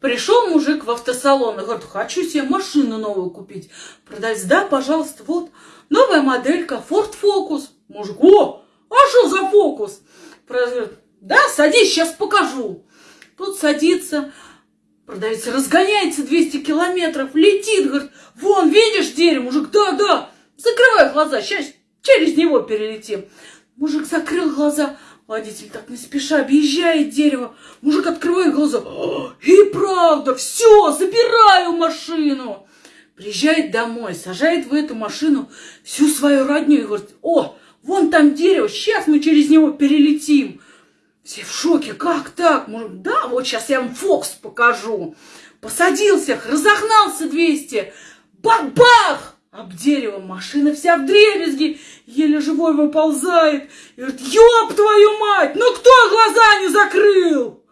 Пришел мужик в автосалон и говорит, хочу себе машину новую купить. Продавец, да, пожалуйста, вот, новая моделька, Ford Focus. Мужик, о, а что за фокус? Продавец да, садись, сейчас покажу. Тут садится, продавец разгоняется 200 километров, летит, говорит, вон, видишь дерево? Мужик, да, да, закрывай глаза, сейчас через него перелетим. Мужик закрыл глаза, водитель так не спеша объезжает дерево. Мужик открывает глаза, и правда, все, забираю машину. Приезжает домой, сажает в эту машину всю свою родню и говорит, о, вон там дерево, сейчас мы через него перелетим. Все в шоке, как так? Может, да, вот сейчас я вам Фокс покажу. Посадил всех, разогнался 200, бах-бах! Об дерево машина вся в дребезги, еле живой выползает и говорит, ёб твою мать, ну кто глаза не закрыл?